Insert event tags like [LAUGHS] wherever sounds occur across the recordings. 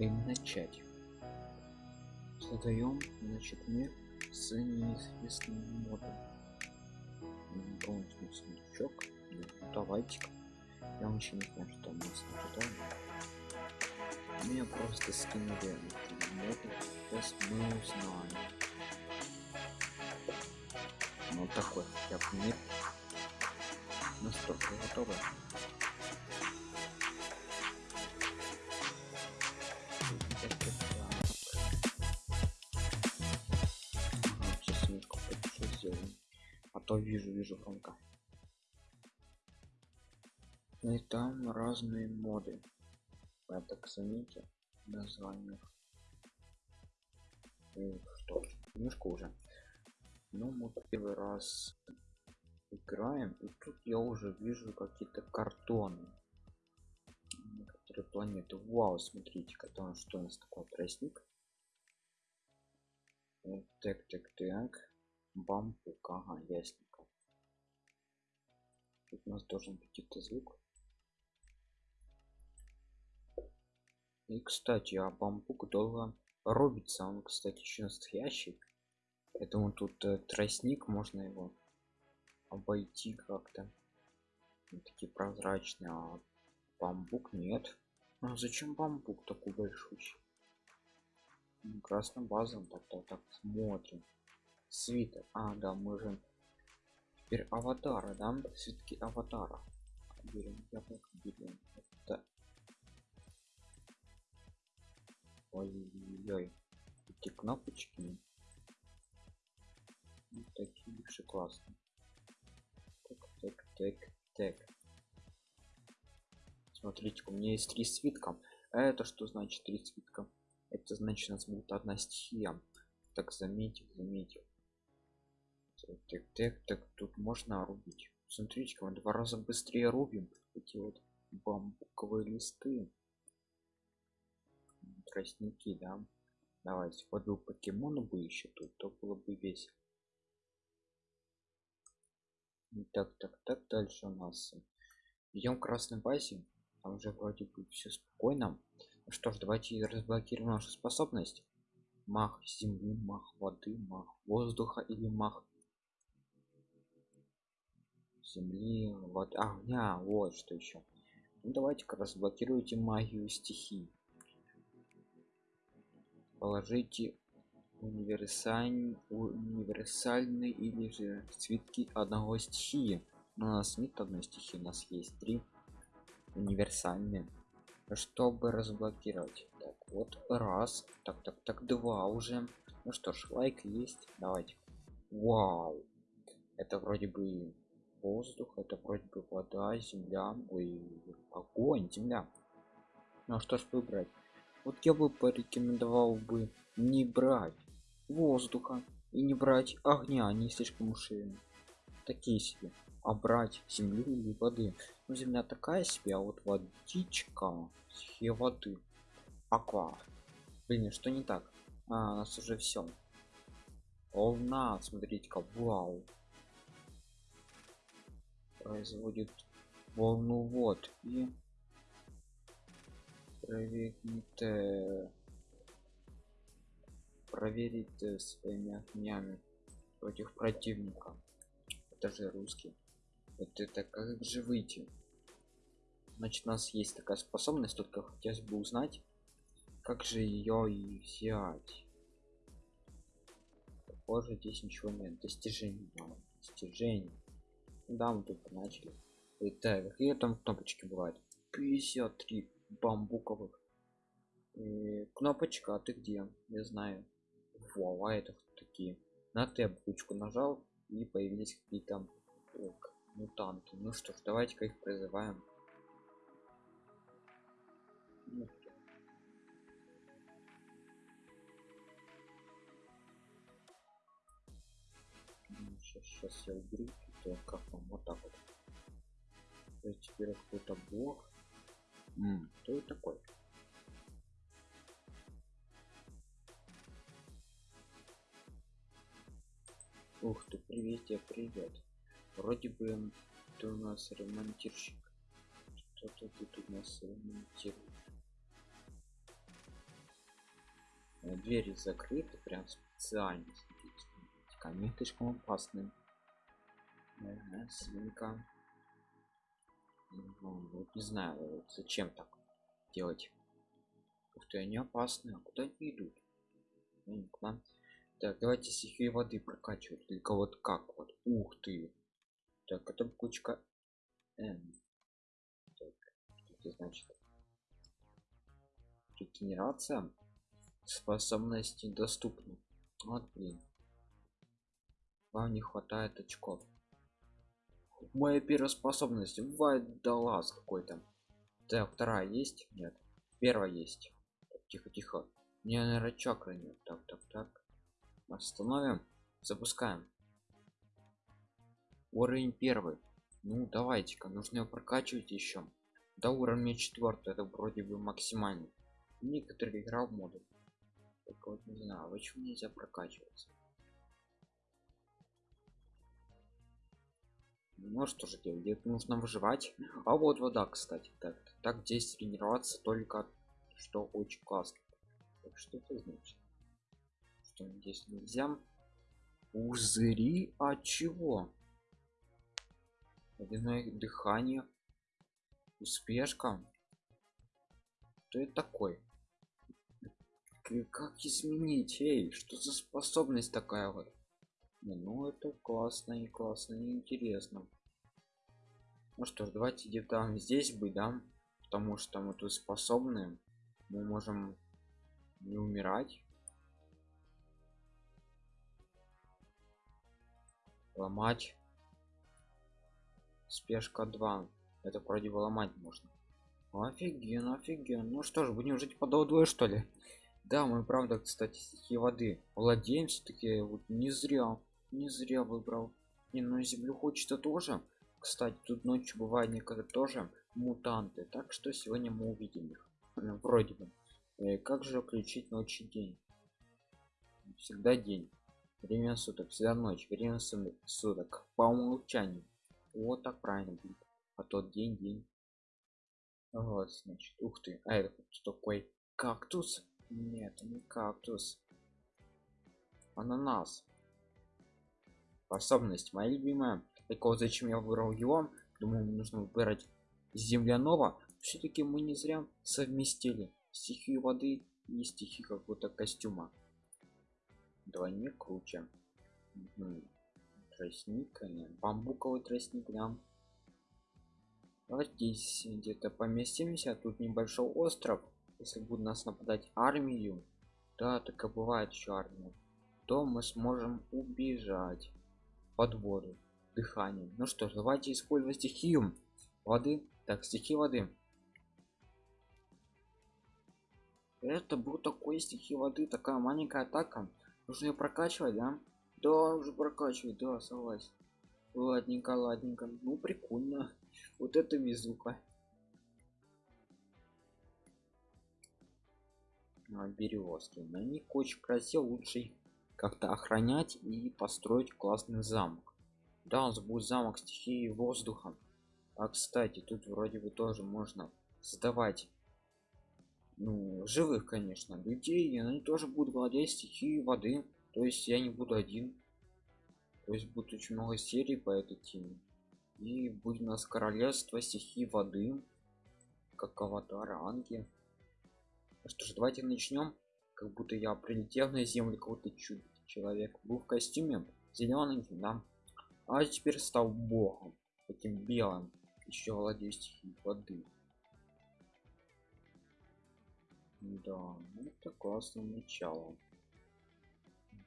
и начать. Создаем значит мир с неизвестным модом. Полностью сундучок. Давайте я вообще не знаю что у нас ожидает меня просто скинули моды сейчас мы узнаем. Ну такой я мир ну что вы готовы то вижу вижу громко и там разные моды. Я так заметил названиях. И что? Немножко уже. Ну мы первый раз играем и тут я уже вижу какие-то картоны. Некоторые планеты. Вау смотрите там что у нас такой тростник так так так бамбук ага ясненько. Тут у нас должен быть какой-то звук. И кстати а бамбук долго рубится он кстати еще настоящий. Поэтому тут э, тростник можно его обойти как-то. Такие прозрачные а бамбук нет. Ну зачем бамбук такой большой красным базом так так смотрим свитер а да мы же теперь аватара да? Все-таки аватара. Берем яблоко берем это ой-ой эти кнопочки. Вот такие же классные. Так так так так. Смотрите у меня есть три свитка. Это что значит три свитка? Это значит у нас будет одна стихия. Так заметил заметил так так так тут можно рубить. Смотрите мы два раза быстрее рубим эти вот бамбуковые листы. Тростники да. Давайте вот был покемон бы еще тут то было бы весело. Так так так дальше у нас. Идем к красной базе. Там уже вроде бы все спокойно. Ну что ж давайте разблокируем нашу способность. Мах земли мах воды мах воздуха или мах земли вот огня вот что еще ну, давайте-ка разблокируйте магию стихий. Положите универсаль универсальный или же цветки одного стихии. У нас нет одной стихии у нас есть три универсальные. Чтобы разблокировать. Так вот раз. Так так так два уже. Ну что ж лайк есть. Давайте. Вау. Это вроде бы воздух это вроде бы вода земля ой огонь земля. Ну что ж выбрать? Вот я бы порекомендовал бы не брать воздуха и не брать огня они слишком уж такие себе. А брать земли или воды? Ну, земля такая себе а вот водичка все воды. Аква. Блин что не так? А, у нас уже все волна смотрите-ка вау производит волну вот и проверить э, проверить э, своими огнями против противника. Это же русский. Вот это как же выйти? Значит у нас есть такая способность только хотелось бы узнать как же ее и взять. Похоже здесь ничего нет. Достижений достижений да мы тут начали. Так какие там кнопочки бывают. 53 бамбуковых. И кнопочка а ты где? Не знаю. Вау, а это такие? На т ручку нажал и появились какие-то мутанты. Ну что ж давайте-ка их призываем. Сейчас, сейчас я уберу то как вам вот так вот. То есть теперь какой-то бог М, кто это такой? Ух ты привет тебе привет. Вроде бы ты у нас ремонтирщик. Что-то тут у нас ремонтируешь? Э, двери закрыты прям специально они слишком опасны ага, свинка. Ну, вот не знаю зачем так делать? Ух ты они опасны а куда они идут? Ну, так давайте стихию воды прокачивать. Только вот как вот? Ух ты! Так это кучка N. Так, что это значит? Регенерация способности доступны вот блин. Вам не хватает очков моя первая способность вайдалаз какой-то так вторая есть? Нет. Первая есть. Тихо тихо. Мне наверное чакры нет. Так так так. Остановим. Запускаем. Уровень первый. Ну давайте-ка нужно его прокачивать еще. До уровня четвертого это вроде бы максимальный. Некоторые играл в моду. Так вот не знаю почему нельзя прокачиваться ну что же делать нужно выживать. А вот вода кстати так так здесь тренироваться только что очень классно. Так что это значит? Что здесь нельзя? Пузыри? А чего? Водяное дыхание? Успешка? Что это такой как изменить? Эй что за способность такая вот ну это классно и классно и интересно. Ну что ж давайте где-то здесь быть да потому что мы тут способны мы можем не умирать. Ломать. Спешка 2 это вроде ломать можно. Офиген офиген. Ну что ж будем жить по двое что ли? [LAUGHS] Да мы правда кстати стихи воды владеем все-таки вот не зря не зря выбрал. Не на землю хочется тоже. Кстати тут ночью бывает некогда тоже мутанты так что сегодня мы увидим их. Ну, вроде бы. Э, как же включить ночь и день? Всегда день. Время суток всегда ночь время суток. По умолчанию. Вот так правильно будет. А тот день день. Вот значит ух ты а это что такой кактус? Нет не кактус. Ананас способность моя любимая. Так вот зачем я выбрал его? Думаю нужно выбирать земляного. Все-таки мы не зря совместили стихию воды и стихи какого-то костюма. Двойник круче. Угу. тростник нет бамбуковый тростник да. Давайте здесь где-то поместимся тут небольшой остров. Если будет нас нападать армию да так и бывает еще армия. То мы сможем убежать под дыхание. Ну что ж давайте использовать стихию воды. Так стихи воды. Это был такой стихи воды такая маленькая атака. Нужно ее прокачивать да? Да уже прокачивать да согласен. Ладненько ладненько. Ну прикольно. [LAUGHS] Вот это везуха. Березки на них очень красиво лучше как-то охранять и построить классный замок. Да у нас будет замок стихии воздуха. А кстати тут вроде бы тоже можно создавать ну живых конечно людей и они тоже будут владеть стихией воды. То есть я не буду один. То есть будет очень много серий по этой теме. И будет у нас королевство стихии воды как аватар анги что ж давайте начнем. Как будто я прилетел на землю какой-то чудо человек был в костюме зеленый да. А теперь стал богом таким белым еще владею стихией воды. Да ну это классное начало.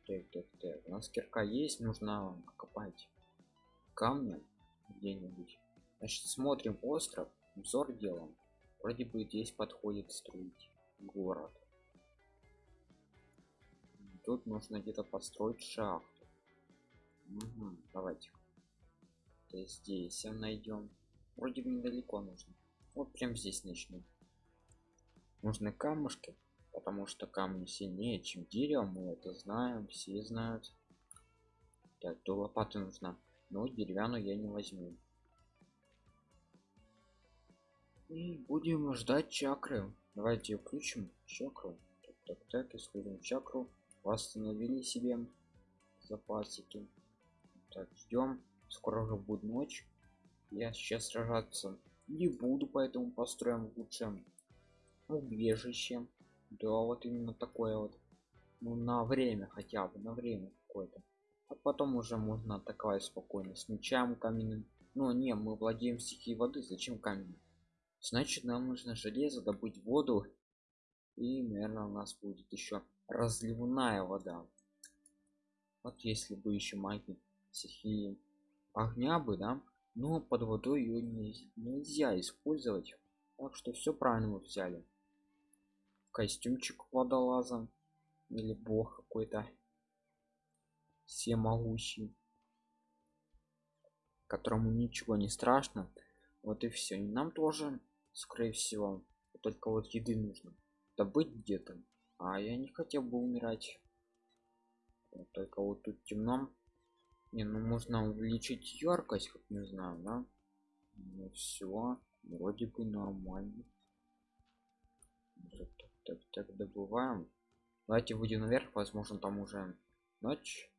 Так так так у нас кирка есть нужно копать камня где-нибудь. Значит смотрим остров взор делом вроде бы здесь подходит строить город тут нужно где-то построить шахту. Угу, давайте. То здесь найдем вроде бы недалеко нужно. Вот прям здесь начнем нужны камушки потому что камни сильнее чем дерево мы это знаем все знают. Так то лопата нужна но деревянную я не возьму. И будем ждать чакры. Давайте включим. Чакру. Так, Так, так, исследуем чакру. Восстановили себе запасики. Так, ждем. Скоро уже будет ночь. Я сейчас сражаться не буду, поэтому построим лучше убежище. Да, вот именно такое вот. Ну, на время хотя бы, на время какое-то. А потом уже можно атаковать спокойно. С мечом каменным. Ну, не, мы владеем стихией воды. Зачем камень? Значит, нам нужно железо, добыть воду. И, наверное, у нас будет еще разливная вода. Вот если бы еще магии стихии огня бы, да, но под водой ее не, нельзя использовать. Так что все правильно мы взяли. Костюмчик водолаза или бог какой-то всемогущий, которому ничего не страшно. Вот и все. И нам тоже, скорее всего, только вот еды нужно добыть где-то. А я не хотел бы умирать. Только вот тут темно. Не, ну можно увеличить яркость, как не знаю, да? Ну все, вроде бы нормально. Так, так, так, добываем. Давайте выйдем наверх, возможно, там уже ночь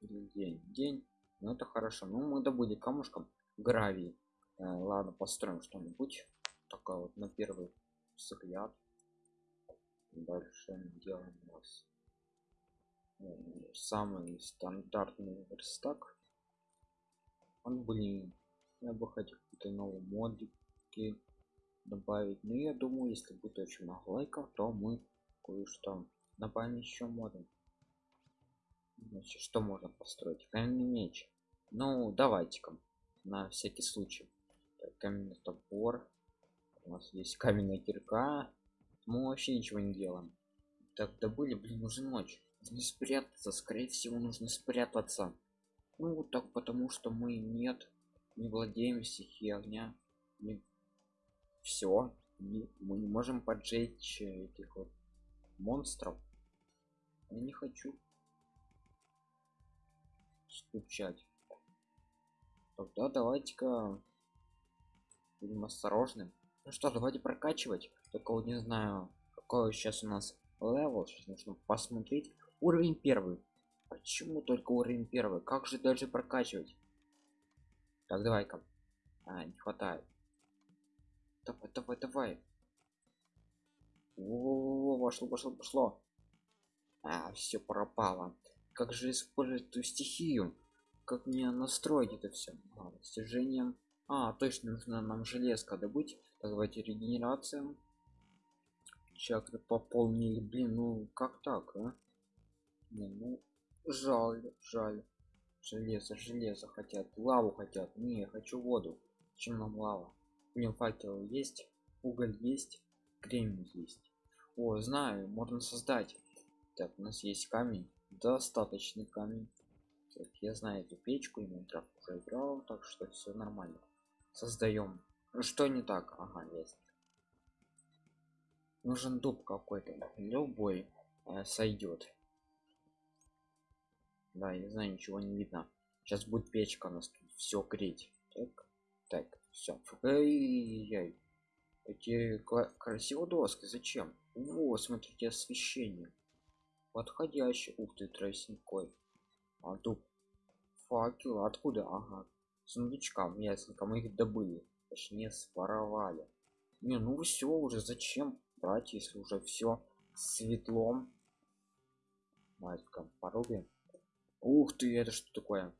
или день. День. Ну это хорошо. Ну мы добыли камушком гравий. Э, ладно, построим что-нибудь. Такая вот на первый взгляд. Дальше делаем у нас самый стандартный верстак. Он блин я бы хотел какие-то новые модики добавить но я думаю если будет очень много лайков то мы кое-что добавим еще моды значит что можно построить? Каменный меч. Ну давайте-ка на всякий случай. Так, каменный топор. У нас есть каменная кирка мы вообще ничего не делаем. Так добыли блин уже ночь нужно спрятаться скорее всего нужно спрятаться. Ну так потому что мы нет не владеем стихией огня не... все не... мы не можем поджечь этих вот монстров. Я не хочу стучать тогда давайте-ка будем осторожным ну что давайте прокачивать. Только вот не знаю какой сейчас у нас level. Сейчас нужно посмотреть. Уровень первый. Почему только уровень первый? Как же дальше прокачивать? Так давай-ка. А, не хватает. Давай давай давай. О, вошло пошло пошло а все пропало. Как же использовать эту стихию? Как мне настроить это все а, достижением а точно нужно нам железка добыть так, давайте регенерация чакры пополнили блин ну как так а? Не, ну жаль жаль. Железо железо хотят лаву хотят. Не я хочу воду. Чем нам лава? Мне факел есть уголь есть кремний есть. О знаю можно создать. Так у нас есть камень. Достаточный камень. Так, я знаю эту печку и Майнкрафт уже играл так что все нормально. Создаем что не так? Ага есть. Нужен дуб какой-то. Любой э, сойдет да я знаю ничего не видно. Сейчас будет печка у нас тут все греть. Так так все эти красивые доски зачем? Вот смотрите освещение. Подходящий. Ух ты тростникой а тут факел откуда? Ага. Сундучкам ясненько. Мы их добыли точнее своровали. Не ну все уже зачем брать если уже все светлом? Давайте порубим ух ты это что такое?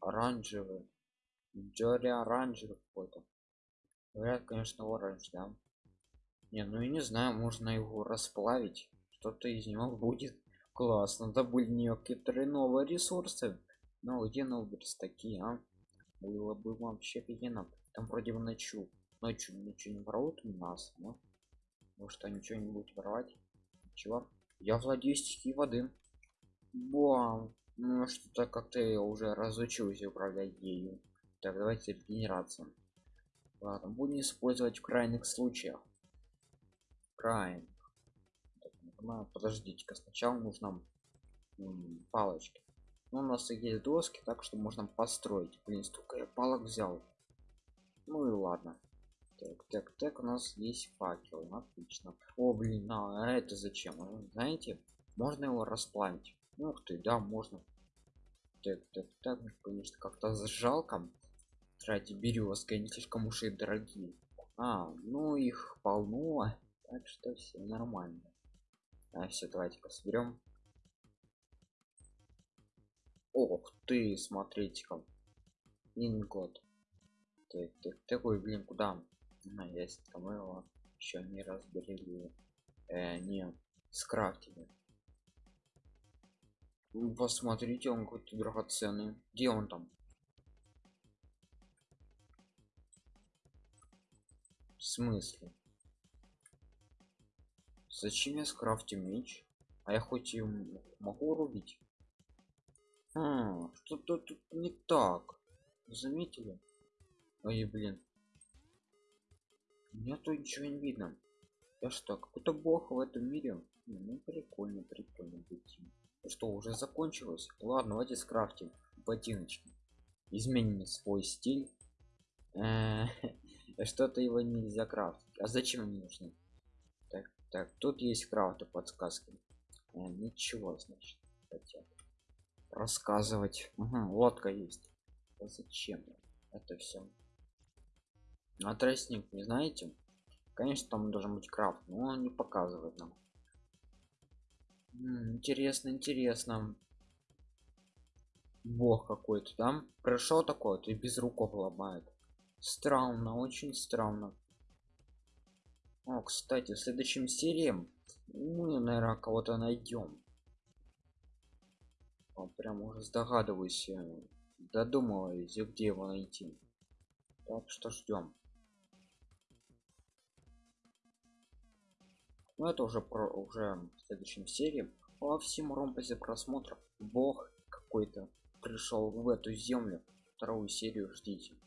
Оранжевый. Джори оранжевый какой-то. Говорят конечно оранж да? Не ну я не знаю можно его расплавить. Что-то из него будет классно. Добыли некоторые новые ресурсы но где новые такие а? Было бы вообще офигенно. Там вроде бы ночью ночью ничего не воруют у нас но может они что-нибудь воровать? Чего? Я владею стихией воды. Бам. ну что-то как-то я уже разучился управлять ею. Так давайте регенерация ладно будем использовать в крайних случаях крайних подождите-ка сначала нужно палочки ну, у нас есть доски так что можно построить блин столько я палок взял ну и ладно Так, так, так, у нас есть факел, отлично. О, блин, а это зачем? А, знаете, можно его расплавить. Ух ты, да, можно. Так, так, так, конечно, как-то жалко тратить березка, они слишком уж и дорогие. А, ну их полно, так что все нормально. А, все, давайте-ка соберем. Ох ты, смотрите-ка. Ингот. Так, так, такой, блин, куда? На, есть, там его еще не разберили. Э, не, скрафтили. Посмотрите, он какой-то драгоценный. Где он там? В смысле? Зачем я скрафтю меч? А я хоть и могу рубить? А, что-то тут не так. Заметили? Ой, блин. Нету ничего не видно. Я что, какой-то бог в этом мире? Ну, прикольно, прикольно быть. Что, уже закончилось? Ладно, давайте скрафтим ботиночки. Изменим свой стиль. [LAUGHS] Э, [LAUGHS] что-то его нельзя крафтить. А зачем они нужны? Так, тут есть крафты подсказки. Э, ничего, значит, хотят рассказывать. Угу, лодка есть. А зачем это все? А тростник, не знаете? Конечно, там должен быть крафт, но он не показывает нам. М -м, интересно, интересно. Бог какой-то там пришел такой, то и без руков ломает. Странно, очень странно. О, кстати, в следующем серии мы, наверное, кого-то найдем. Прям уже догадываюсь, э, додумываюсь, где его найти. Так что ждем. Но это уже про уже в следующем серии. По всем ромпазе просмотров бог какой-то пришел в эту землю. Вторую серию ждите.